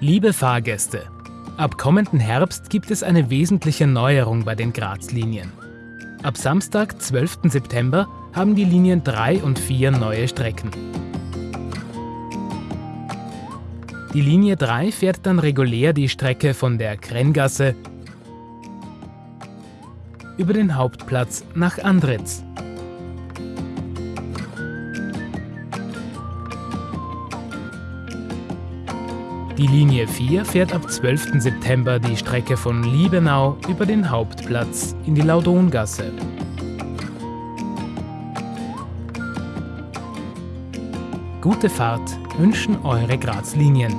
Liebe Fahrgäste, ab kommenden Herbst gibt es eine wesentliche Neuerung bei den Graz-Linien. Ab Samstag, 12. September, haben die Linien 3 und 4 neue Strecken. Die Linie 3 fährt dann regulär die Strecke von der Krenngasse über den Hauptplatz nach Andritz. Die Linie 4 fährt ab 12. September die Strecke von Liebenau über den Hauptplatz in die Laudongasse. Gute Fahrt wünschen eure Graz-Linien.